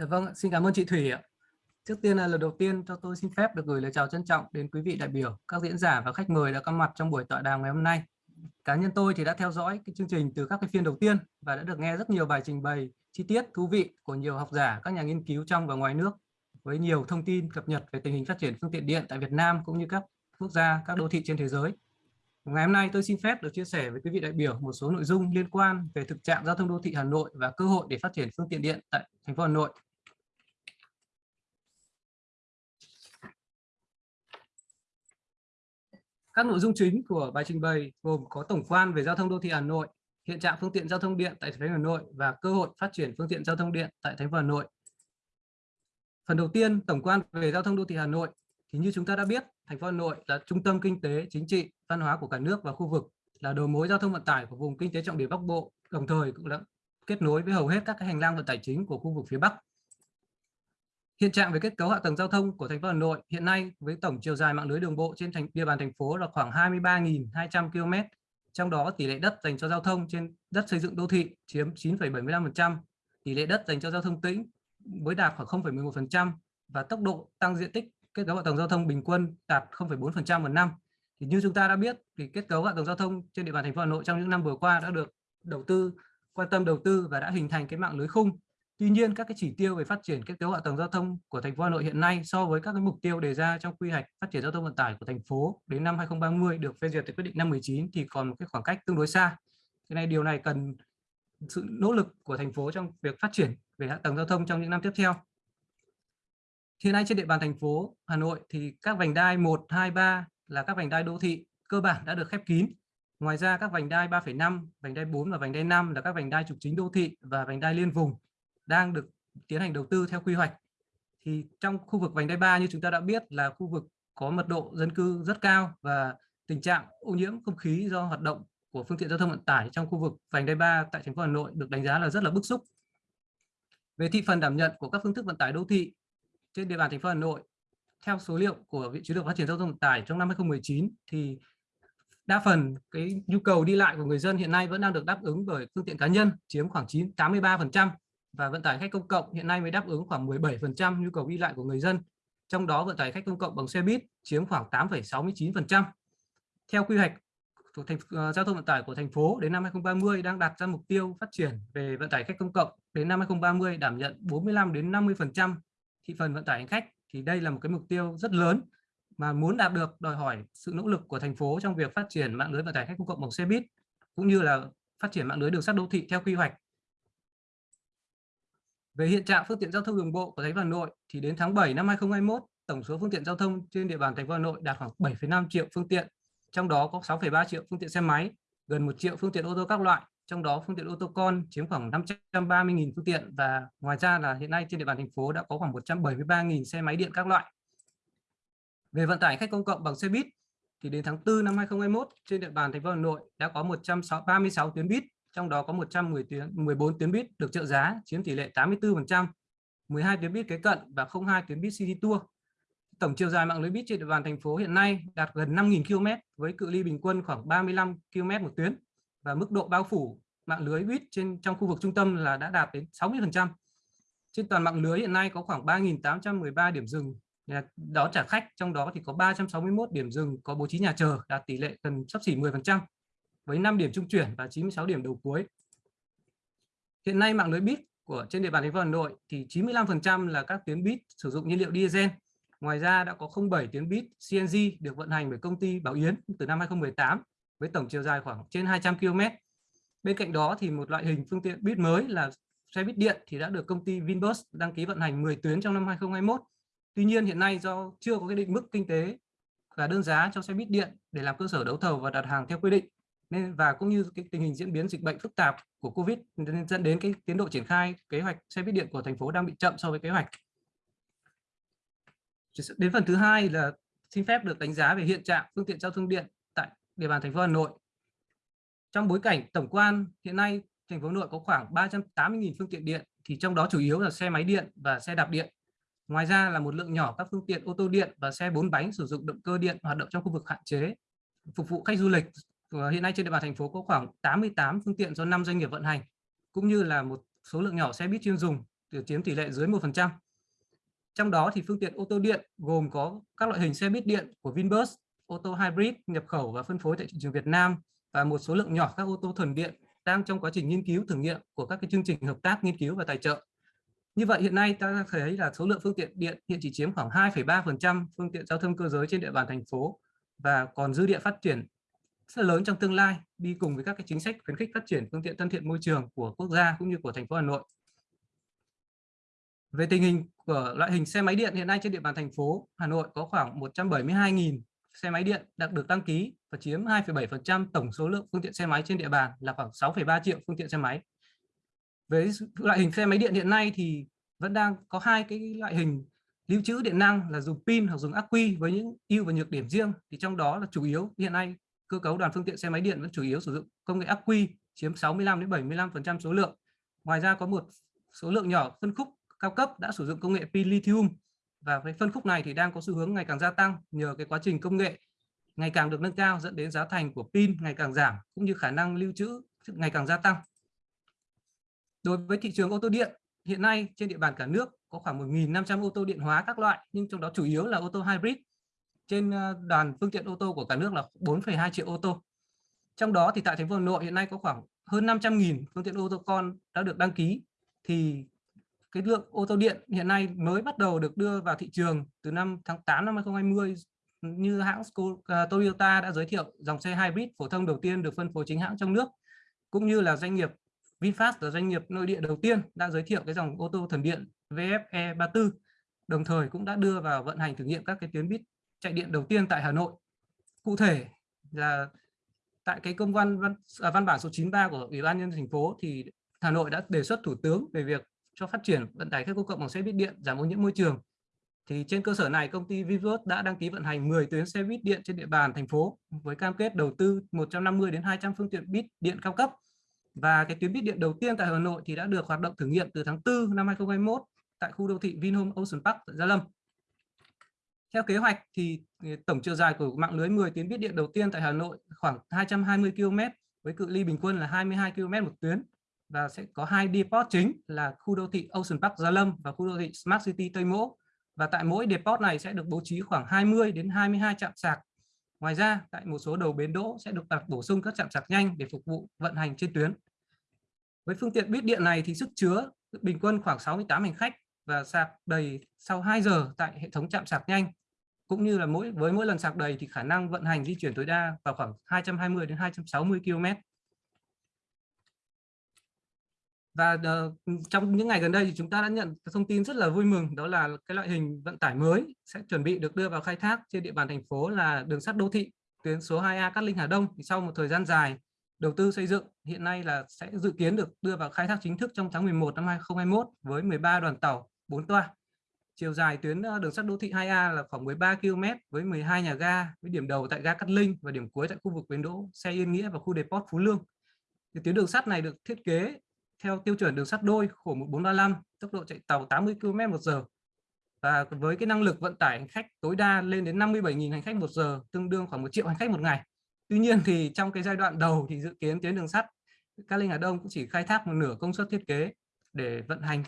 Dạ vâng, xin cảm ơn chị Thủy ạ. Trước tiên là lần đầu tiên cho tôi xin phép được gửi lời chào trân trọng đến quý vị đại biểu, các diễn giả và khách mời đã có mặt trong buổi tọa đàm ngày hôm nay. Cá nhân tôi thì đã theo dõi cái chương trình từ các cái phiên đầu tiên và đã được nghe rất nhiều bài trình bày chi tiết thú vị của nhiều học giả, các nhà nghiên cứu trong và ngoài nước với nhiều thông tin cập nhật về tình hình phát triển phương tiện điện tại Việt Nam cũng như các quốc gia, các đô thị trên thế giới. Ngày hôm nay tôi xin phép được chia sẻ với quý vị đại biểu một số nội dung liên quan về thực trạng giao thông đô thị Hà Nội và cơ hội để phát triển phương tiện điện tại thành phố Hà Nội Các nội dung chính của bài trình bày gồm có tổng quan về giao thông đô thị Hà Nội, hiện trạng phương tiện giao thông điện tại thành phố Hà Nội và cơ hội phát triển phương tiện giao thông điện tại thành phố Hà Nội. Phần đầu tiên, tổng quan về giao thông đô thị Hà Nội thì như chúng ta đã biết, thành phố Hà Nội là trung tâm kinh tế, chính trị, văn hóa của cả nước và khu vực, là đầu mối giao thông vận tải của vùng kinh tế trọng điểm Bắc Bộ, đồng thời cũng đã kết nối với hầu hết các cái hành lang vận tải chính của khu vực phía Bắc Hiện trạng về kết cấu hạ tầng giao thông của thành phố Hà Nội hiện nay với tổng chiều dài mạng lưới đường bộ trên thành địa bàn thành phố là khoảng 23.200 km, trong đó tỷ lệ đất dành cho giao thông trên đất xây dựng đô thị chiếm 9,75%, tỷ lệ đất dành cho giao thông tĩnh mới đạt khoảng 0,11% và tốc độ tăng diện tích kết cấu hạ tầng giao thông bình quân đạt 0,4% một năm. Thì như chúng ta đã biết thì kết cấu hạ tầng giao thông trên địa bàn thành phố Hà Nội trong những năm vừa qua đã được đầu tư quan tâm đầu tư và đã hình thành cái mạng lưới khung Tuy nhiên các cái chỉ tiêu về phát triển kết cấu hạ tầng giao thông của thành phố Hà Nội hiện nay so với các cái mục tiêu đề ra trong quy hoạch phát triển giao thông vận tải của thành phố đến năm 2030 được phê duyệt tại quyết định năm 19 thì còn một cái khoảng cách tương đối xa. Cái này điều này cần sự nỗ lực của thành phố trong việc phát triển về hạ tầng giao thông trong những năm tiếp theo. Hiện nay trên địa bàn thành phố Hà Nội thì các vành đai 1, 2, 3 là các vành đai đô thị cơ bản đã được khép kín. Ngoài ra các vành đai 3,5, vành đai 4 và vành đai 5 là các vành đai trục chính đô thị và vành đai liên vùng đang được tiến hành đầu tư theo quy hoạch thì trong khu vực vành đai 3 như chúng ta đã biết là khu vực có mật độ dân cư rất cao và tình trạng ô nhiễm không khí do hoạt động của phương tiện giao thông vận tải trong khu vực vành đai 3 tại thành phố Hà Nội được đánh giá là rất là bức xúc. Về thị phần đảm nhận của các phương thức vận tải đô thị trên địa bàn thành phố Hà Nội, theo số liệu của Viện Chiến lược Phát triển giao thông vận tải trong năm 2019 thì đa phần cái nhu cầu đi lại của người dân hiện nay vẫn đang được đáp ứng bởi phương tiện cá nhân chiếm khoảng 9 83% và vận tải khách công cộng hiện nay mới đáp ứng khoảng 17% nhu cầu đi lại của người dân. Trong đó vận tải khách công cộng bằng xe buýt chiếm khoảng 8,69%. Theo quy hoạch của thành uh, giao thông vận tải của thành phố đến năm 2030 đang đặt ra mục tiêu phát triển về vận tải khách công cộng đến năm 2030 đảm nhận 45 đến 50% thị phần vận tải hành khách thì đây là một cái mục tiêu rất lớn mà muốn đạt được đòi hỏi sự nỗ lực của thành phố trong việc phát triển mạng lưới vận tải khách công cộng bằng xe buýt cũng như là phát triển mạng lưới đường sắt đô thị theo quy hoạch về hiện trạng phương tiện giao thông đường bộ của thành phố Hà Nội thì đến tháng 7 năm 2021, tổng số phương tiện giao thông trên địa bàn thành phố Hà Nội đạt khoảng 7,5 triệu phương tiện, trong đó có 6,3 triệu phương tiện xe máy, gần 1 triệu phương tiện ô tô các loại, trong đó phương tiện ô tô con chiếm khoảng 530.000 phương tiện và ngoài ra là hiện nay trên địa bàn thành phố đã có khoảng 173.000 xe máy điện các loại. Về vận tải khách công cộng bằng xe buýt thì đến tháng 4 năm 2021 trên địa bàn thành phố Hà Nội đã có 136 tuyến buýt trong đó có 110 tuyến 14 tuyến buýt được trợ giá chiếm tỷ lệ 84%, 12 tuyến buýt kế cận và 02 tuyến buýt City Tour. Tổng chiều dài mạng lưới buýt trên địa bàn thành phố hiện nay đạt gần 5.000 km với cự ly bình quân khoảng 35 km một tuyến và mức độ bao phủ mạng lưới buýt trên trong khu vực trung tâm là đã đạt đến 60%. Trên toàn mạng lưới hiện nay có khoảng 3.813 điểm dừng đón trả khách, trong đó thì có 361 điểm dừng có bố trí nhà chờ đạt tỷ lệ gần sắp xỉ 10% với 5 điểm trung chuyển và 96 điểm đầu cuối. Hiện nay mạng lưới bit của trên địa bàn thành phố Hà Nội thì 95% là các tuyến bit sử dụng nhiên liệu diesel. Ngoài ra đã có 07 tuyến bit CNG được vận hành bởi công ty Bảo Yến từ năm 2018 với tổng chiều dài khoảng trên 200 km. Bên cạnh đó thì một loại hình phương tiện bit mới là xe buýt điện thì đã được công ty Vinbus đăng ký vận hành 10 tuyến trong năm 2021. Tuy nhiên hiện nay do chưa có cái định mức kinh tế và đơn giá cho xe buýt điện để làm cơ sở đấu thầu và đặt hàng theo quy định nên và cũng như cái tình hình diễn biến dịch bệnh phức tạp của Covid nên dẫn đến cái tiến độ triển khai kế hoạch xe buýt điện của thành phố đang bị chậm so với kế hoạch. Đến phần thứ hai là xin phép được đánh giá về hiện trạng phương tiện giao thông điện tại địa bàn thành phố Hà Nội. Trong bối cảnh tổng quan, hiện nay thành phố Hà Nội có khoảng 380.000 phương tiện điện, thì trong đó chủ yếu là xe máy điện và xe đạp điện. Ngoài ra là một lượng nhỏ các phương tiện ô tô điện và xe bốn bánh sử dụng động cơ điện hoạt động trong khu vực hạn chế, phục vụ khách du lịch Ờ, hiện nay trên địa bàn thành phố có khoảng 88 phương tiện do 5 doanh nghiệp vận hành cũng như là một số lượng nhỏ xe buýt chuyên dùng chiếm tỷ lệ dưới 1%. Trong đó thì phương tiện ô tô điện gồm có các loại hình xe buýt điện của Vinbus, ô tô hybrid nhập khẩu và phân phối tại thị trường Việt Nam và một số lượng nhỏ các ô tô thuần điện đang trong quá trình nghiên cứu thử nghiệm của các cái chương trình hợp tác nghiên cứu và tài trợ. Như vậy hiện nay ta thấy là số lượng phương tiện điện hiện chỉ chiếm khoảng 2,3% phương tiện giao thông cơ giới trên địa bàn thành phố và còn dư địa phát triển rất lớn trong tương lai đi cùng với các cái chính sách khuyến khích phát triển phương tiện thân thiện môi trường của quốc gia cũng như của thành phố Hà Nội. Về tình hình của loại hình xe máy điện hiện nay trên địa bàn thành phố Hà Nội có khoảng 172.000 xe máy điện đã được đăng ký và chiếm 2,7% tổng số lượng phương tiện xe máy trên địa bàn là khoảng 6,3 triệu phương tiện xe máy. Với loại hình xe máy điện hiện nay thì vẫn đang có hai cái loại hình lưu trữ điện năng là dùng pin hoặc dùng ắc quy với những ưu và nhược điểm riêng thì trong đó là chủ yếu hiện nay cơ cấu đoàn phương tiện xe máy điện vẫn chủ yếu sử dụng công nghệ ắc quy, chiếm 65 đến 75% số lượng. Ngoài ra có một số lượng nhỏ phân khúc cao cấp đã sử dụng công nghệ pin lithium và cái phân khúc này thì đang có xu hướng ngày càng gia tăng nhờ cái quá trình công nghệ ngày càng được nâng cao, dẫn đến giá thành của pin ngày càng giảm cũng như khả năng lưu trữ ngày càng gia tăng. Đối với thị trường ô tô điện, hiện nay trên địa bàn cả nước có khoảng 1.500 ô tô điện hóa các loại, nhưng trong đó chủ yếu là ô tô hybrid. Trên ờ, đoàn phương tiện ô tô của cả nước là 4,2 triệu ô tô. Trong đó thì tại thành phố Hà Nội hiện nay có khoảng hơn 500.000 phương tiện ô tô con đã được đăng ký thì cái lượng ô tô điện hiện nay mới bắt đầu được đưa vào thị trường từ năm tháng 8 năm 2020 như hãng ờ, Toyota đã giới thiệu dòng xe hybrid phổ thông đầu tiên được phân phối chính hãng trong nước cũng như là doanh nghiệp VinFast là doanh nghiệp nội địa đầu tiên đã giới thiệu cái dòng ô tô thần điện VFE 34 đồng thời cũng đã đưa vào vận hành thử nghiệm các cái tuyến buýt chạy điện đầu tiên tại Hà Nội cụ thể là tại cái công văn văn, à, văn bản số 93 của Ủy ban nhân thành phố thì Hà Nội đã đề xuất Thủ tướng về việc cho phát triển vận tải khách công cộng bằng xe buýt điện giảm ô nhiễm môi trường. Thì trên cơ sở này công ty Vivos đã đăng ký vận hành 10 tuyến xe buýt điện trên địa bàn thành phố với cam kết đầu tư 150 đến 200 phương tiện buýt điện cao cấp. Và cái tuyến buýt điện đầu tiên tại Hà Nội thì đã được hoạt động thử nghiệm từ tháng 4 năm 2021 tại khu đô thị Vinhome Ocean Park tại Gia Lâm. Theo kế hoạch thì ừ, tổng chiều dài của mạng lưới 10 tuyến buýt điện đầu tiên tại Hà Nội khoảng 220 km với cự ly bình quân là 22 km một tuyến và sẽ có hai depot chính là khu đô thị Ocean Park Gia Lâm và khu đô thị Smart City Tây Mỗ. Và tại mỗi depot này sẽ được bố trí khoảng 20 đến 22 trạm sạc. Ngoài ra, tại một số đầu bến đỗ sẽ được đặt bổ sung các trạm sạc nhanh để phục vụ vận hành trên tuyến. Với phương tiện buýt điện này thì sức chứa bình quân khoảng 68 hành khách và sạc đầy sau 2 giờ tại hệ thống chạm sạc nhanh. Cũng như là mỗi với mỗi lần sạc đầy thì khả năng vận hành di chuyển tối đa vào khoảng 220 đến 260 km. và uh, trong những ngày gần đây thì chúng ta đã nhận thông tin rất là vui mừng đó là cái loại hình vận tải mới sẽ chuẩn bị được đưa vào khai thác trên địa bàn thành phố là đường sắt đô thị tuyến số 2A Cát Linh Hà Đông thì sau một thời gian dài đầu tư xây dựng hiện nay là sẽ dự kiến được đưa vào khai thác chính thức trong tháng 11 năm 2021 với 13 đoàn tàu 4 toa. Chiều dài tuyến đường sắt đô thị 2A là khoảng 13 km với 12 nhà ga với điểm đầu tại ga Cát Linh và điểm cuối tại khu vực bến đỗ xe Yên Nghĩa và khu depot Phú Lương. Thì tuyến đường sắt này được thiết kế theo tiêu chuẩn đường sắt đôi, khổ 1435 tốc độ chạy tàu 80 km một giờ. Và với cái năng lực vận tải hành khách tối đa lên đến 57.000 hành khách một giờ, tương đương khoảng một triệu hành khách một ngày. Tuy nhiên thì trong cái giai đoạn đầu thì dự kiến tuyến đường sắt Cát Linh Hà Đông cũng chỉ khai thác một nửa công suất thiết kế để vận hành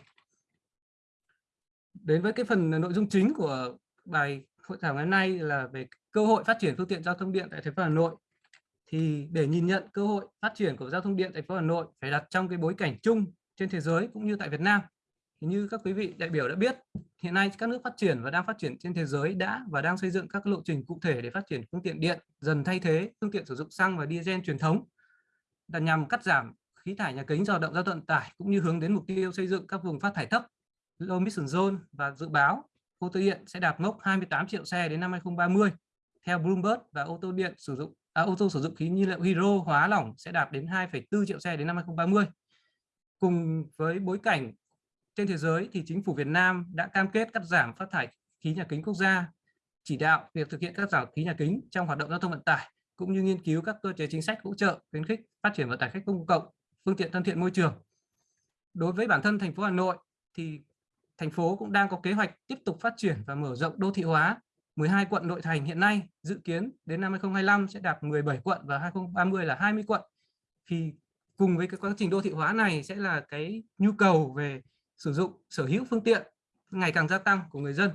đến với cái phần nội dung chính của bài hội thảo ngày hôm nay là về cơ hội phát triển phương tiện giao thông điện tại thành phố Hà Nội. Thì để nhìn nhận cơ hội phát triển của giao thông điện thành phố Hà Nội phải đặt trong cái bối cảnh chung trên thế giới cũng như tại Việt Nam. Thì như các quý vị đại biểu đã biết, hiện nay các nước phát triển và đang phát triển trên thế giới đã và đang xây dựng các lộ trình cụ thể để phát triển phương tiện điện dần thay thế phương tiện sử dụng xăng và diesel truyền thống. Là nhằm cắt giảm khí thải nhà kính do động giao vận tải cũng như hướng đến mục tiêu xây dựng các vùng phát thải thấp low emission zone và dự báo ô tô điện sẽ đạt mốc 28 triệu xe đến năm 2030 theo Bloomberg và ô tô điện sử dụng à, ô tô sử dụng khí nhiên liệu hydro hóa lỏng sẽ đạt đến 2,4 triệu xe đến năm 2030. Cùng với bối cảnh trên thế giới thì chính phủ Việt Nam đã cam kết cắt giảm phát thải khí nhà kính quốc gia, chỉ đạo việc thực hiện cắt giảm khí nhà kính trong hoạt động giao thông vận tải cũng như nghiên cứu các cơ chế chính sách hỗ trợ khuyến khích phát triển vận tải khách công cộng, phương tiện thân thiện môi trường. Đối với bản thân thành phố Hà Nội thì thành phố cũng đang có kế hoạch tiếp tục phát triển và mở rộng đô thị hóa 12 quận nội thành hiện nay dự kiến đến năm 2025 sẽ đạt 17 quận và 2030 là 20 quận. Thì cùng với cái quá trình đô thị hóa này sẽ là cái nhu cầu về sử dụng sở hữu phương tiện ngày càng gia tăng của người dân,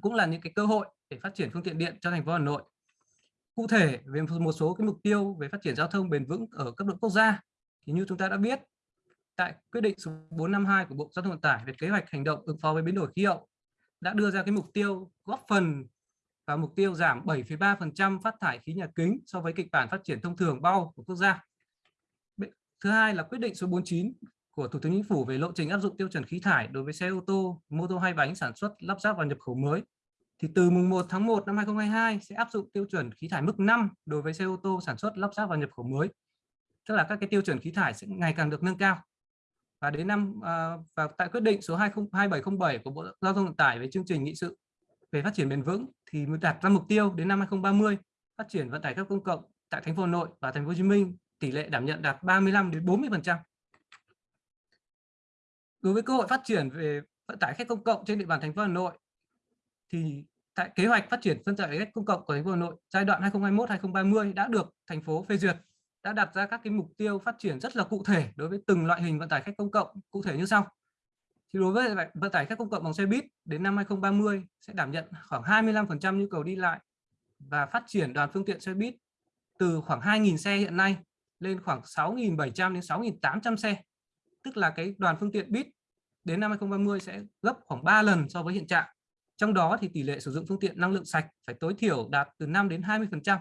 cũng là những cái cơ hội để phát triển phương tiện điện cho thành phố Hà Nội. Cụ thể về một số cái mục tiêu về phát triển giao thông bền vững ở cấp độ quốc gia thì như chúng ta đã biết tại quyết định số 452 của Bộ Giao thông Vận tải về kế hoạch hành động ứng phó với biến đổi khí hậu đã đưa ra cái mục tiêu góp phần và mục tiêu giảm 7,3% phát thải khí nhà kính so với kịch bản phát triển thông thường bao của quốc gia. Thứ hai là quyết định số 49 của Thủ tướng Chính phủ về lộ trình áp dụng tiêu chuẩn khí thải đối với xe ô tô, mô tô hai bánh sản xuất, lắp ráp và nhập khẩu mới. Thì từ mùng 1 tháng 1 năm 2022 sẽ áp dụng tiêu chuẩn khí thải mức 5 đối với xe ô tô sản xuất, lắp ráp và nhập khẩu mới. Tức là các cái tiêu chuẩn khí thải sẽ ngày càng được nâng cao. Và đến năm à, và tại quyết định số 2707 của Bộ Giao thông Vận tải về chương trình nghị sự về phát triển bền vững thì mới đặt ra mục tiêu đến năm 2030 phát triển vận tải khách công cộng tại thành phố Hà Nội và thành phố Hồ Chí Minh tỷ lệ đảm nhận đạt 35 đến 40% Đối với cơ hội phát triển về vận tải khách công cộng trên địa bàn thành phố Hà Nội thì tại kế hoạch phát triển vận tải khách công cộng của thành phố Hà Nội giai đoạn 2021-2030 đã được thành phố phê duyệt đã đặt ra các cái mục tiêu phát triển rất là cụ thể đối với từng loại hình vận tải khách công cộng, cụ thể như sau. Thì đối với vận tải khách công cộng bằng xe buýt, đến năm 2030 sẽ đảm nhận khoảng 25% nhu cầu đi lại và phát triển đoàn phương tiện xe buýt từ khoảng 2.000 xe hiện nay lên khoảng 6.700 đến 6.800 xe. Tức là cái đoàn phương tiện buýt đến năm 2030 sẽ gấp khoảng 3 lần so với hiện trạng. Trong đó thì tỷ lệ sử dụng phương tiện năng lượng sạch phải tối thiểu đạt từ 5 đến 20%.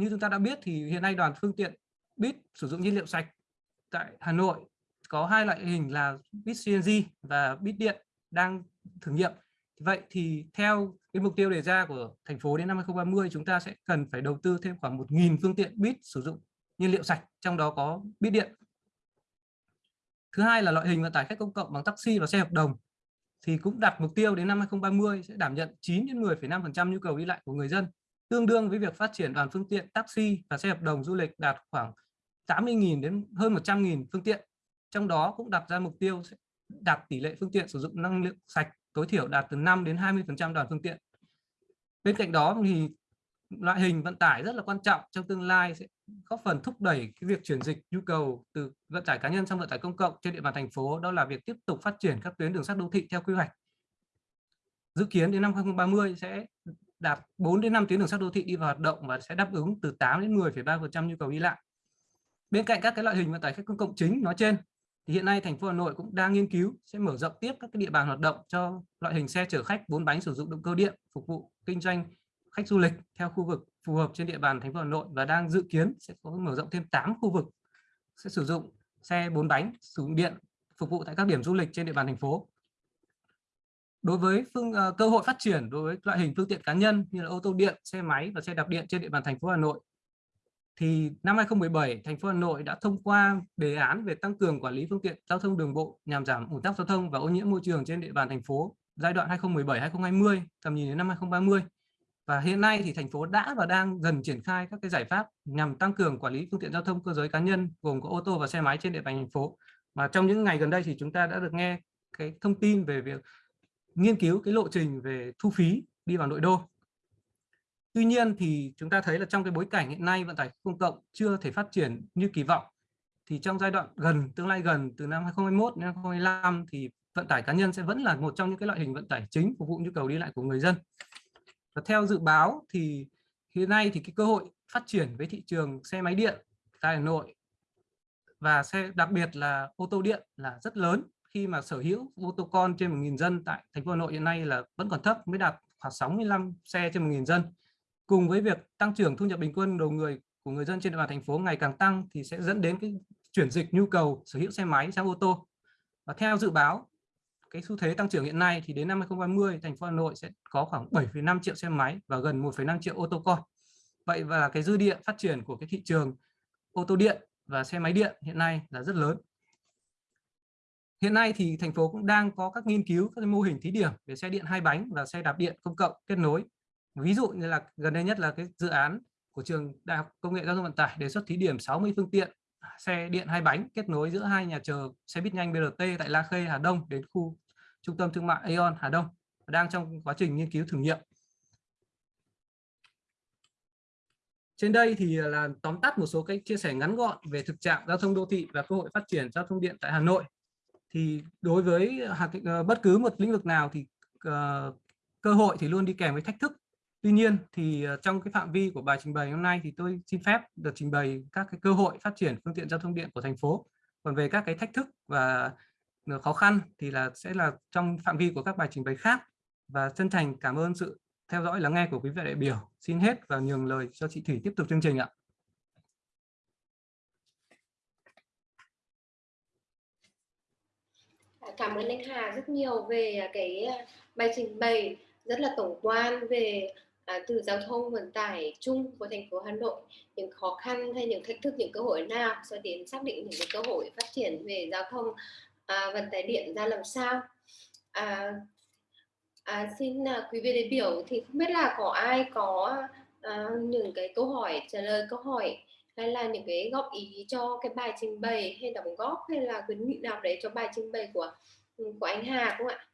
Như chúng ta đã biết thì hiện nay đoàn phương tiện bit sử dụng nhiên liệu sạch tại Hà Nội có hai loại hình là bit CNG và bit điện đang thử nghiệm. Vậy thì theo cái mục tiêu đề ra của thành phố đến năm 2030 chúng ta sẽ cần phải đầu tư thêm khoảng 1.000 phương tiện bit sử dụng nhiên liệu sạch, trong đó có bit điện. Thứ hai là loại hình vận tải khách công cộng bằng taxi và xe hợp đồng thì cũng đặt mục tiêu đến năm 2030 sẽ đảm nhận 9 đến 10,5% nhu cầu đi lại của người dân, tương đương với việc phát triển đoàn phương tiện taxi và xe hợp đồng du lịch đạt khoảng 80.000 đến hơn 100.000 phương tiện. Trong đó cũng đặt ra mục tiêu đạt tỷ lệ phương tiện sử dụng năng lượng sạch tối thiểu đạt từ 5 đến 20% đoàn phương tiện. Bên cạnh đó thì loại hình vận tải rất là quan trọng trong tương lai sẽ góp phần thúc đẩy cái việc chuyển dịch nhu cầu từ vận tải cá nhân sang vận tải công cộng trên địa bàn thành phố, đó là việc tiếp tục phát triển các tuyến đường sắt đô thị theo quy hoạch. Dự kiến đến năm 2030 sẽ đạt 4 đến 5 tuyến đường sắt đô thị đi vào hoạt động và sẽ đáp ứng từ 8 đến 10,3% nhu cầu đi lại. Bên cạnh các cái loại hình vận tải khách công cộng chính nói trên thì hiện nay thành phố Hà Nội cũng đang nghiên cứu sẽ mở rộng tiếp các cái địa bàn hoạt động cho loại hình xe chở khách bốn bánh sử dụng động cơ điện phục vụ kinh doanh khách du lịch theo khu vực phù hợp trên địa bàn thành phố Hà Nội và đang dự kiến sẽ có mở rộng thêm 8 khu vực sẽ sử dụng xe bốn bánh sử dụng điện phục vụ tại các điểm du lịch trên địa bàn thành phố. Đối với phương uh, cơ hội phát triển đối với loại hình phương tiện cá nhân như là ô tô điện, xe máy và xe đạp điện trên địa bàn thành phố Hà Nội thì năm 2017 thành phố Hà Nội đã thông qua đề án về tăng cường quản lý phương tiện giao thông đường bộ nhằm giảm ủn tắc giao thông và ô nhiễm môi trường trên địa bàn thành phố giai đoạn 2017-2020 tầm nhìn đến năm 2030 và hiện nay thì thành phố đã và đang dần triển khai các cái giải pháp nhằm tăng cường quản lý phương tiện giao thông cơ giới cá nhân gồm có ô tô và xe máy trên địa bàn thành phố. Mà trong những ngày gần đây thì chúng ta đã được nghe cái thông tin về việc nghiên cứu cái lộ trình về thu phí đi vào nội đô Tuy nhiên thì chúng ta thấy là trong cái bối cảnh hiện nay vận tải công cộng chưa thể phát triển như kỳ vọng, thì trong giai đoạn gần, tương lai gần, từ năm 2021 đến 2025 thì vận tải cá nhân sẽ vẫn là một trong những cái loại hình vận tải chính phục vụ nhu cầu đi lại của người dân. Và theo dự báo thì hiện nay thì cái cơ hội phát triển với thị trường xe máy điện tại Hà Nội và xe, đặc biệt là ô tô điện là rất lớn khi mà sở hữu ô tô con trên 1.000 dân tại thành phố Hà Nội hiện nay là vẫn còn thấp mới đạt khoảng 65 xe trên 1.000 dân cùng với việc tăng trưởng thu nhập bình quân đầu người của người dân trên địa bàn thành phố ngày càng tăng thì sẽ dẫn đến cái chuyển dịch nhu cầu sở hữu xe máy sang ô tô. Và theo dự báo, cái xu thế tăng trưởng hiện nay thì đến năm 2030 thành phố Hà Nội sẽ có khoảng 7,5 triệu xe máy và gần 1,5 triệu ô tô con. Vậy và cái dư địa phát triển của cái thị trường ô tô điện và xe máy điện hiện nay là rất lớn. Hiện nay thì thành phố cũng đang có các nghiên cứu, các mô hình thí điểm về xe điện hai bánh và xe đạp điện công cộng kết nối ví dụ như là gần đây nhất là cái dự án của trường đại học công nghệ giao thông vận tải đề xuất thí điểm 60 phương tiện à, xe điện hai bánh kết nối giữa hai nhà chờ xe buýt nhanh BRT tại La Khê, Hà Đông đến khu trung tâm thương mại Aeon, Hà Đông, đang trong quá trình nghiên cứu thử nghiệm Trên đây thì là tóm tắt một số cái chia sẻ ngắn gọn về thực trạng giao thông đô thị và cơ hội phát triển giao thông điện tại Hà Nội thì đối với ờ, bất cứ một lĩnh vực nào thì ờ, cơ hội thì luôn đi kèm với thách thức Tuy nhiên thì ờ, trong cái phạm vi của bài trình bày hôm nay thì tôi xin phép được trình bày các cái cơ hội phát triển phương tiện giao thông điện của thành phố. Còn về các cái thách thức và khó khăn thì là sẽ là trong phạm vi của các bài trình bày khác. Và chân thành cảm ơn sự theo dõi lắng nghe của quý vị đại biểu. Xin hết và nhường lời cho chị Thủy tiếp tục chương trình ạ. Cảm ơn anh Hà rất nhiều về à, cái à, bài trình bày rất là tổng quan về à, từ giao thông vận tải chung của thành phố Hà Nội những khó khăn hay những thách thức những cơ hội nào cho đến xác định những cái cơ hội phát triển về giao thông à, vận tải điện ra làm sao. À, à, xin à, quý vị đại biểu thì không biết là có ai có à, những cái câu hỏi trả lời câu hỏi hay là những cái góp ý cho cái bài trình bày hay đóng góp hay là khuyến nghị nào đấy cho bài trình bày của ừ, của anh Hà không ạ?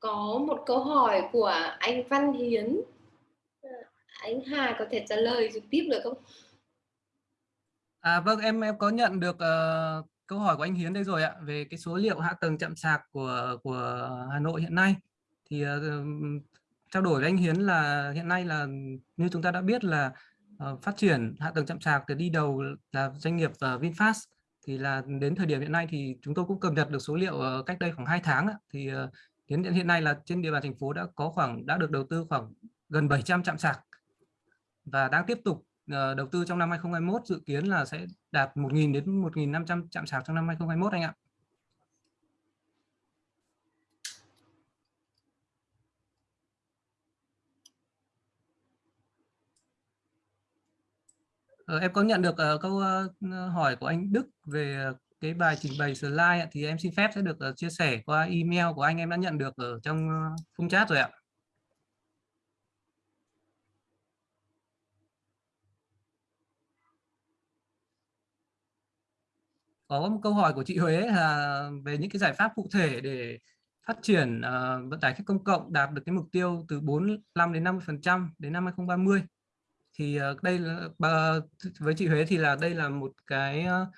có một câu hỏi của anh Văn Hiến anh Hà có thể trả lời trực tiếp được không À vâng em em có nhận được uh, câu hỏi của anh Hiến đây rồi ạ về cái số liệu hạ tầng chạm sạc của của Hà Nội hiện nay. Thì uh, trao đổi với anh Hiến là hiện nay là như chúng ta đã biết là uh, phát triển hạ tầng chạm sạc từ đi đầu là doanh nghiệp uh, VinFast. Thì là đến thời điểm hiện nay thì chúng tôi cũng cập nhật được số liệu uh, cách đây khoảng 2 tháng ạ. Thì uh, Hiện hiện nay là trên địa bàn thành phố đã có khoảng đã được đầu tư khoảng gần 700 trạm sạc và đang tiếp tục Ờ, đầu tư trong năm 2021 dự kiến là sẽ đạt 1.000 đến 1.500 trạm sạc trong năm 2021 anh ạ. Uh, em có nhận được uh, câu uh, hỏi của anh Đức về cái bài trình bày slide thì em xin phép sẽ được uh, chia sẻ qua email của anh em đã nhận được ở trong uh, khung chat rồi ạ. Có một câu hỏi của chị Huế là về những cái giải pháp cụ thể để phát triển uh, vận tải khách công cộng đạt được cái mục tiêu từ 45 đến 50% đến năm 2030 thì uh, đây là với chị Huế thì là đây là một cái uh,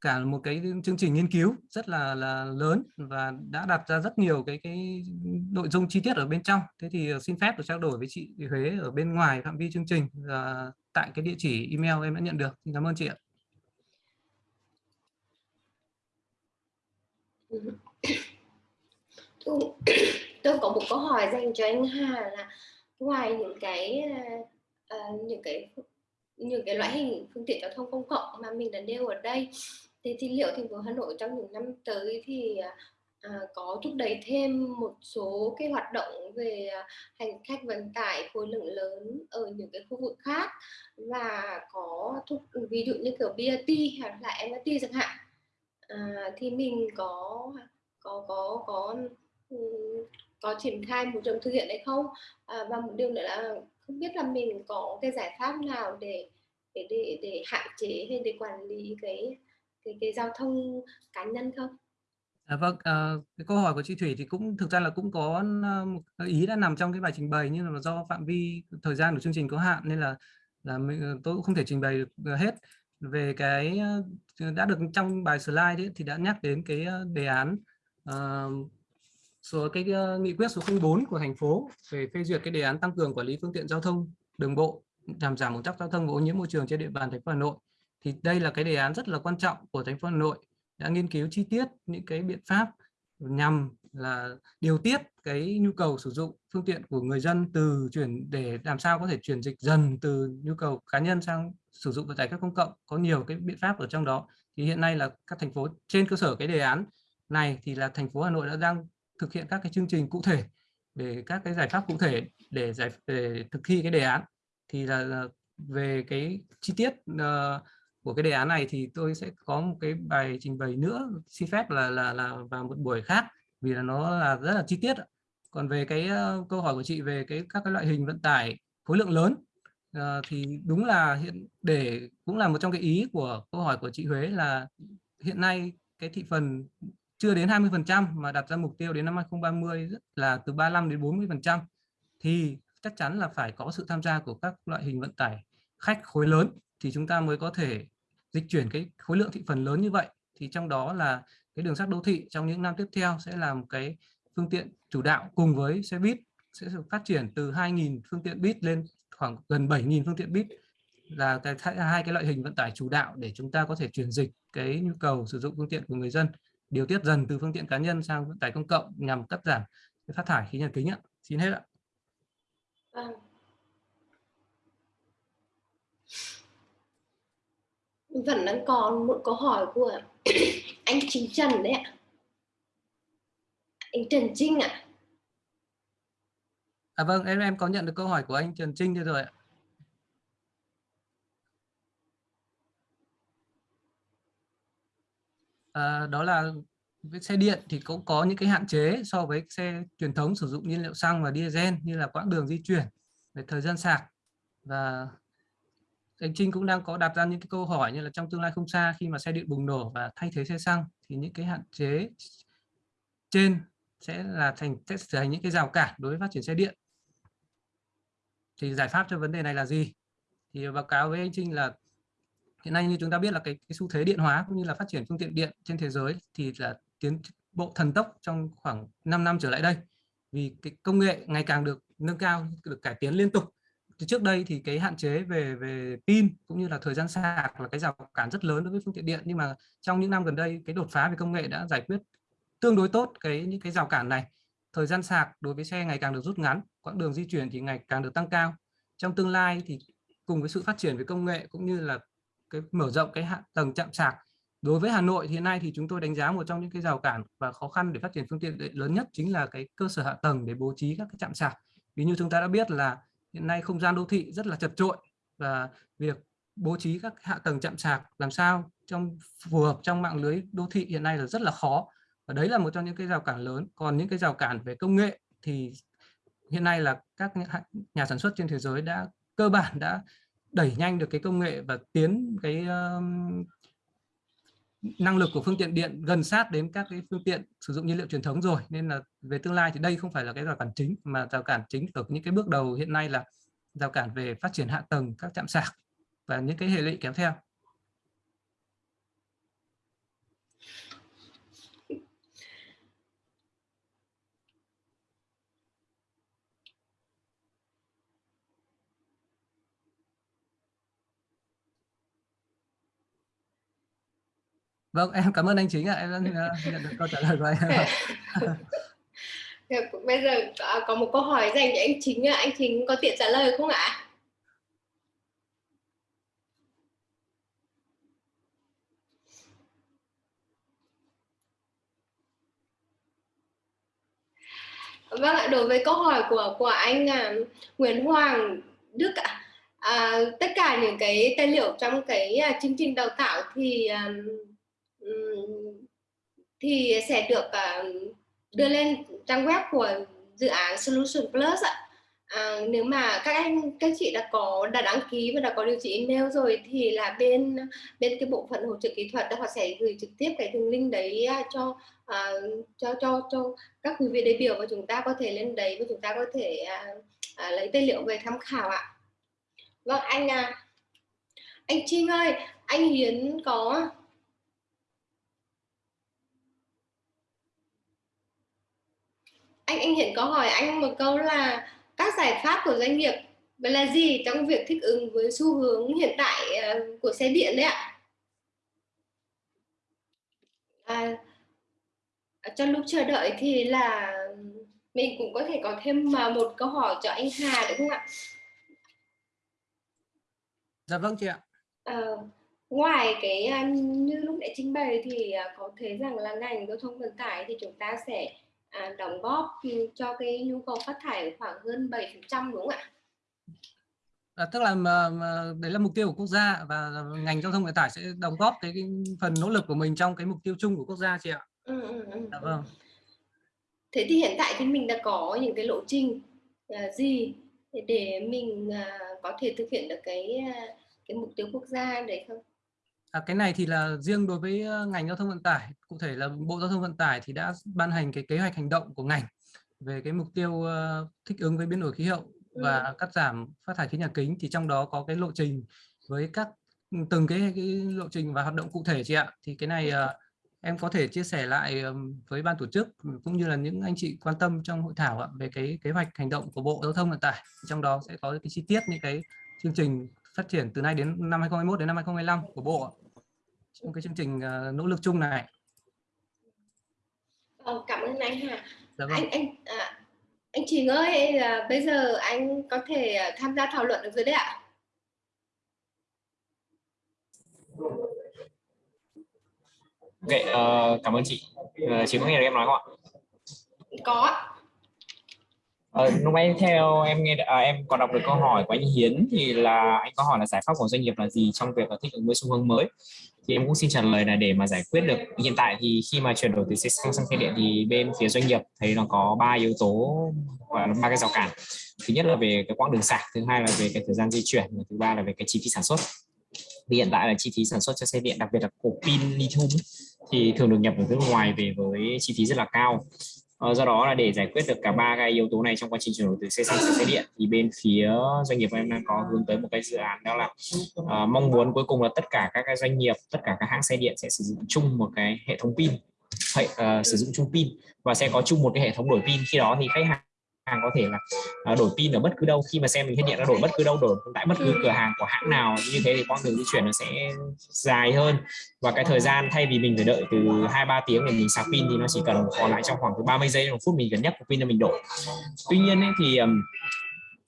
cả một cái chương trình nghiên cứu rất là là lớn và đã đặt ra rất nhiều cái cái nội dung chi tiết ở bên trong. Thế thì xin phép được trao đổi với chị Huế ở bên ngoài phạm vi chương trình uh, tại cái địa chỉ email em đã nhận được. Xin cảm ơn chị ạ. Tôi, tôi có một câu hỏi dành cho anh Hà là ngoài những cái uh, những cái những cái loại hình phương tiện giao thông công cộng mà mình đã nêu ở đây thì, thì liệu thành phố Hà Nội trong những năm tới thì à, có thúc đẩy thêm một số cái hoạt động về hành khách vận tải khối lượng lớn ở những cái khu vực khác và có thúc ví dụ như kiểu BRT hoặc là MRT chẳng hạn? À, thì mình có có có có ừ, có triển khai một trường thực hiện hay không à, và một điều nữa là không biết là mình có cái giải pháp nào để để để, để hạn chế hay để quản lý cái cái cái giao thông cá nhân không? À, vâng, à, cái câu hỏi của chị Thủy thì cũng thực ra là cũng có à, một ý đã nằm trong cái bài trình bày nhưng mà do phạm vi thời gian của chương trình có hạn nên là là mình à, tôi cũng không thể trình bày được à, hết về cái ờ, đã được trong bài slide ấy, thì đã nhắc đến cái ờ, đề án uh, số cái uh, nghị quyết số 04 của thành phố về phê duyệt cái đề án tăng cường quản lý phương tiện giao thông đường bộ làm giảm ủn tắc giao thông và ô nhiễm môi trường trên địa bàn thành phố Hà Nội. Thì đây là cái đề án rất là quan trọng của thành phố Hà Nội đã nghiên cứu chi tiết những cái biện pháp nhằm là điều tiết cái nhu cầu sử dụng phương tiện của người dân từ chuyển để làm sao có thể chuyển dịch dần từ nhu cầu cá nhân sang sử dụng vận tải các công cộng có nhiều cái biện pháp ở trong đó. Thì hiện nay là các thành phố trên cơ sở cái đề án này thì là thành phố Hà Nội đã đang thực hiện các cái chương trình cụ thể để các cái giải pháp cụ thể để giải để thực thi cái đề án. Thì là ờ, về cái chi tiết uh, của cái đề án này thì tôi sẽ có một cái bài trình bày nữa xin phép là là là vào một buổi khác vì là nó là rất là chi tiết còn về cái uh, câu hỏi của chị về cái các cái loại hình vận tải khối lượng lớn à, thì đúng là hiện để cũng là một trong cái ý của câu hỏi của chị Huế là hiện nay cái thị phần chưa đến 20% mà đặt ra mục tiêu đến năm 2030 là từ 35 đến 40% thì chắc chắn là phải có sự tham gia của các loại hình vận tải khách khối lớn thì chúng ta mới có thể dịch chuyển cái khối lượng thị phần lớn như vậy. Thì trong đó là cái đường sắt đô thị trong những năm tiếp theo sẽ là một cái phương tiện chủ đạo cùng với xe buýt sẽ phát triển từ 2.000 phương tiện buýt lên khoảng gần 7.000 phương tiện buýt là cái hai cái loại hình vận tải chủ đạo để chúng ta có thể chuyển dịch cái nhu cầu sử dụng phương tiện của người dân, điều tiết dần từ phương tiện cá nhân sang vận tải công cộng nhằm cắt giảm cái phát thải khí nhà kính ạ. Xin hết ạ. Vâng. Vẫn đang còn một câu hỏi của anh Chính Trần đấy ạ. Anh Trần Trinh ạ. À vâng, em em có nhận được câu hỏi của anh Trần Trinh rồi ạ. À, đó là với xe điện thì cũng có những cái hạn chế so với xe truyền thống sử dụng nhiên liệu xăng và diesel như là quãng đường di chuyển về thời gian sạc và anh Trinh cũng đang có đặt ra những cái câu hỏi như là trong tương lai không xa khi mà xe điện bùng nổ và thay thế xe xăng thì những cái hạn chế trên sẽ là thành sẽ trở thành những cái rào cản đối với phát triển xe điện thì giải pháp cho vấn đề này là gì? Thì báo cáo với anh Trinh là hiện nay như chúng ta biết là cái, cái xu thế điện hóa cũng như là phát triển phương tiện điện trên thế giới thì là tiến bộ thần tốc trong khoảng 5 năm trở lại đây. Vì cái công nghệ ngày càng được nâng cao được cải tiến liên tục. Thì trước đây thì cái hạn chế về về pin cũng như là thời gian sạc là cái rào cản rất lớn đối với phương tiện điện. Nhưng mà trong những năm gần đây cái đột phá về công nghệ đã giải quyết tương đối tốt cái những cái rào cản này thời gian sạc đối với xe ngày càng được rút ngắn, quãng đường di chuyển thì ngày càng được tăng cao. Trong tương lai thì cùng với sự phát triển về công nghệ cũng như là cái mở rộng cái hạ, tầng chạm sạc, đối với Hà Nội thì hiện nay thì chúng tôi đánh giá một trong những cái rào cản và khó khăn để phát triển phương tiện lớn nhất chính là cái cơ sở hạ tầng để bố trí các cái chạm sạc. Vì như chúng ta đã biết là hiện nay không gian đô thị rất là chật trội và việc bố trí các hạ tầng chạm sạc làm sao trong, phù hợp trong mạng lưới đô thị hiện nay là rất là khó và đấy là một trong những cái rào cản lớn. Còn những cái rào cản về công nghệ thì hiện nay là các nhà sản xuất trên thế giới đã cơ bản đã đẩy nhanh được cái công nghệ và tiến cái um, năng lực của phương tiện điện gần sát đến các cái phương tiện sử dụng nhiên liệu truyền thống rồi. Nên là về tương lai thì đây không phải là cái rào cản chính mà rào cản chính ở những cái bước đầu hiện nay là rào cản về phát triển hạ tầng các trạm sạc và những cái hệ lụy kéo theo. Vâng, em cảm ơn anh Chính ạ. Em đã nhận được câu trả lời của anh. Bây giờ à, có một câu hỏi dành cho anh Chính. Anh Chính có tiện trả lời không ạ? Vâng ạ, đối với câu hỏi của của anh uh, Nguyễn Hoàng Đức ạ, à, tất cả những cái tài liệu trong cái uh, chương trình đào tạo thì um, thì sẽ được ờ, đưa lên trang web của dự án Solution Plus ạ. À, nếu mà các anh các chị đã có đã đăng ký và đã có địa chỉ email rồi thì là bên bên cái bộ phận hỗ trợ kỹ thuật họ sẽ gửi trực tiếp cái đường link đấy à, cho uh, cho cho cho các quý vị đại biểu và chúng ta có thể lên đấy và chúng ta có thể uh, uh, lấy tài liệu về tham khảo ạ. Vâng anh à, anh Trinh ơi, anh Hiến có anh anh Hiển có hỏi anh một câu là các giải pháp của doanh nghiệp là gì trong việc thích ứng với xu hướng hiện tại ờ, của xe điện đấy ạ? À, trong lúc chờ đợi thì là mình cũng có thể có thêm một câu hỏi cho anh Hà được không ạ? Dạ vâng chị ạ. À, ngoài cái như lúc nãy trình bày thì có thấy rằng là ngành giao thông vận tải thì chúng ta sẽ à, đóng góp cho cái nhu cầu phát thải khoảng hơn 7% đúng không ạ? À, tức là mà, mà đấy là mục tiêu của quốc gia và ngành giao thông vận tải sẽ đóng góp cái, cái phần nỗ lực của mình trong cái mục tiêu chung của quốc gia chị ạ. Ừ, ừ, ừ. Dạ vâng. Thế thì hiện tại thì mình đã có những cái lộ trình uh, gì để mình uh, có thể thực hiện được cái uh, cái mục tiêu quốc gia đấy không? À, cái này thì là riêng đối với ngành giao thông vận tải, cụ thể là Bộ Giao thông Vận tải thì đã ban hành cái kế hoạch hành động của ngành về cái mục tiêu thích ứng với biến đổi khí hậu và ừ. cắt giảm phát thải khí nhà kính thì trong đó có cái lộ trình với các từng cái, cái lộ trình và hoạt động cụ thể chị ạ. Thì cái này uh, em có thể chia sẻ lại với ban tổ chức cũng như là những anh chị quan tâm trong hội thảo về cái kế hoạch hành động của Bộ Giao thông Vận tải. Trong đó sẽ có cái chi tiết những cái chương trình phát triển từ nay đến năm 2021 đến năm 2025 của Bộ trong cái chương trình uh, nỗ lực chung này. Ờ, cảm ơn anh Hà. Dạ vâng. Anh anh à, anh Trình ơi, à, bây giờ anh có thể à, tham gia thảo luận được rồi đấy ạ. Ok, uh, cảm ơn chị. Uh, chị có nghe được em nói không ạ? Có. Ờ, lúc nãy theo em nghe à, em còn đọc được câu hỏi của anh Hiến thì là anh có hỏi là giải pháp của doanh nghiệp là gì trong việc thích ứng với xu hướng mới? Thì em cũng xin trả lời là để mà giải quyết được. Hiện tại thì khi mà chuyển đổi từ xe xăng sang xe điện thì bên phía doanh nghiệp thấy nó có ba yếu tố và ba cái rào cản. Thứ nhất là về cái quãng đường sạc thứ hai là về cái thời gian di chuyển và thứ ba là về cái chi phí sản xuất. Thì hiện tại là chi phí sản xuất cho xe điện đặc biệt là cổ pin lithium thì thường được nhập ở nước ngoài về với chi phí rất là cao. Ờ, do đó là để giải quyết được cả ba cái yếu tố này trong quá trình chuyển đổi từ xe xăng sang xe điện. Thì bên phía doanh nghiệp em đang có hướng tới một cái dự án đó là uh, mong muốn cuối cùng là tất cả các cái doanh nghiệp tất cả các hãng xe điện sẽ sử dụng chung một cái hệ thống pin. Hệ, uh, sử dụng chung pin và sẽ có chung một cái hệ thống đổi pin. Khi đó thì khách hàng hàng có thể là uh, đổi pin ở bất cứ đâu. Khi mà xem mình hết điện nó đổi bất cứ đâu đổi tại bất cứ cửa hàng của hãng nào như thế thì quãng đường di chuyển nó sẽ dài hơn. Và cái thời gian thay vì mình phải đợi từ hai ba tiếng để mình sạc pin thì nó chỉ cần còn lại trong khoảng từ 30 giây đến một phút mình cần của pin cho mình đổi. Tuy nhiên ấy, thì um,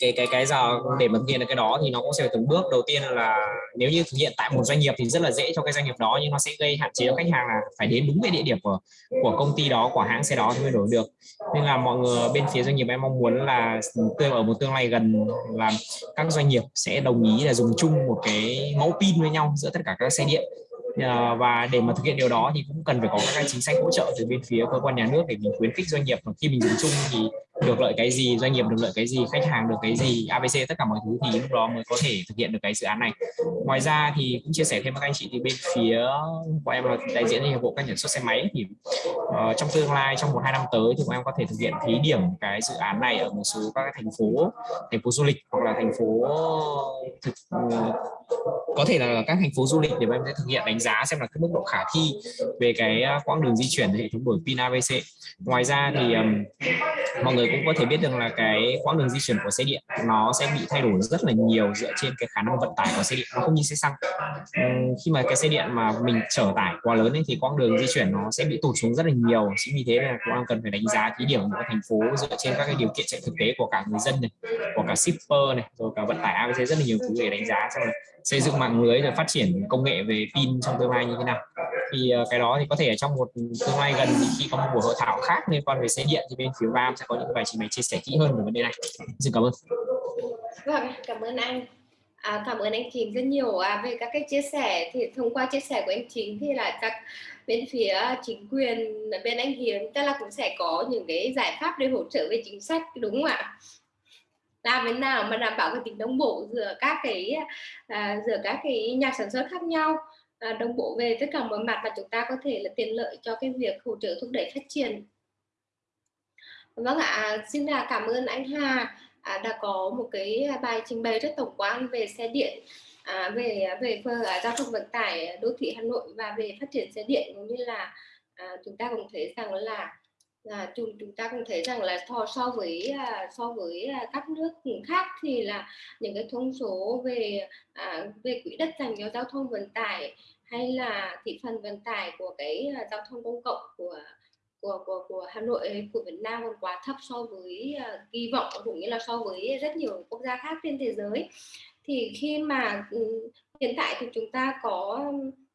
cái cái cái giờ để mà thực hiện được cái đó thì nó cũng sẽ từng bước. Đầu tiên là nếu như thực hiện tại một doanh nghiệp thì rất là dễ cho cái doanh nghiệp đó nhưng nó sẽ gây hạn chế cho khách hàng là phải đến đúng cái địa điểm của của công ty đó của hãng xe đó thì mới đổi được. Nên là mọi người bên phía doanh nghiệp em mong muốn là tương ở một tương lai gần là các doanh nghiệp sẽ đồng ý là dùng chung một cái mẫu pin với nhau giữa tất cả các xe điện. Ờ, và để mà thực hiện điều đó thì cũng cần phải có các chính sách hỗ trợ từ bên phía cơ quan nhà nước để mình khuyến khích doanh nghiệp khi mình dùng chung thì được lợi cái gì doanh nghiệp được lợi cái gì khách hàng được cái gì abc tất cả mọi thứ thì lúc đó mới có thể thực hiện được cái dự án này. Ngoài ra thì cũng chia sẻ thêm với các anh chị thì bên phía của em là đại diện hiệp hội các sản xuất xe máy thì uh, trong tương lai trong một hai năm tới thì bọn em có thể thực hiện thí điểm cái dự án này ở một số các thành phố thành phố du lịch hoặc là thành phố thực có thể là các thành phố du lịch để em sẽ thực hiện đánh giá xem là cái mức độ khả thi về cái à, quãng đường di chuyển hệ thống đổi pin ABC ngoài ra thì um, mọi người cũng có thể biết được là cái quãng đường di chuyển của xe điện nó sẽ bị thay đổi rất là nhiều dựa trên cái khả năng vận tải của xe điện nó không như xe xăng. Um, khi mà cái xe điện mà mình chở tải quá lớn ấy, thì quãng đường di chuyển nó sẽ bị tụt xuống rất là nhiều. Chính vì thế là cũng cần phải đánh giá thí điểm của thành phố dựa trên các cái điều kiện chạy thực tế của cả người dân này của cả shipper này rồi cả vận tải ABC rất là nhiều thứ để đánh giá xem là xây dựng mạng lưới rồi phát triển công nghệ về pin trong tương lai như thế nào. Thì ờ, cái đó thì có thể ở trong một tương lai gần thì khi có một buổi hội thảo khác liên quan về xe điện thì bên phía VAM sẽ có những bài trình bày chia sẻ kỹ hơn về vấn đề này. Xin cảm ơn. Vâng cảm ơn anh. À, cảm ơn anh Chính rất nhiều à, về các cái chia sẻ. Thì thông qua chia sẻ của anh Chính thì là các bên phía chính quyền bên anh Hiến tức là cũng sẽ có những cái giải pháp để hỗ trợ về chính sách đúng không ạ? Làm thế nào mà đảm bảo cái tính đồng bộ giữa các cái à, giữa các cái nhà sản xuất khác nhau. À, đồng bộ về tất cả mọi mặt và chúng ta có thể là tiện lợi cho cái việc hỗ trợ thúc đẩy phát triển. Vâng ạ à, xin là cảm ơn anh Hà à, đã có một cái bài trình bày rất tổng quan về xe điện à, về về à, giao thông vận tải đô thị Hà Nội và về phát triển xe điện. Cũng như là à, chúng ta cũng thấy rằng là là chúng chúng ta cũng thấy rằng là so so với à, so với à, các nước khác thì là những cái thông số về à, về quỹ đất dành cho giao thông vận tải hay là thị phần vận tải của cái à, giao thông công cộng của của của của Hà Nội của Việt Nam còn quá thấp so với uh, kỳ vọng cũng như là so với rất nhiều quốc gia khác trên thế giới. Thì khi mà ừ, hiện tại thì chúng ta có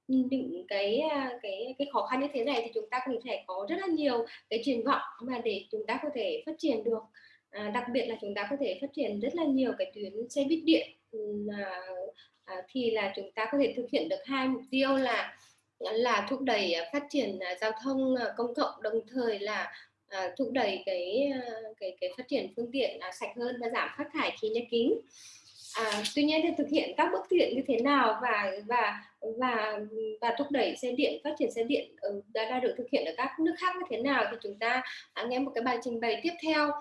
những cái à, cái cái khó khăn như thế này thì chúng ta cũng thể có rất là nhiều cái triển vọng mà để chúng ta có thể phát triển được. À, đặc biệt là chúng ta có thể phát triển rất là nhiều cái tuyến xe buýt điện à, à, thì là chúng ta có thể thực hiện được hai mục tiêu là là thúc đẩy à, phát triển à, giao thông công cộng đồng thời là à, thúc đẩy cái cái cái phát triển phương tiện à, sạch hơn và giảm phát thải khí nhà kính. À, tuy nhiên thì thực hiện các bước thiện như thế nào và và và và thúc đẩy xe điện phát triển xe điện ờ, đã, đã được thực hiện ở các nước khác như thế nào thì chúng ta nghe một cái bài trình bày tiếp theo.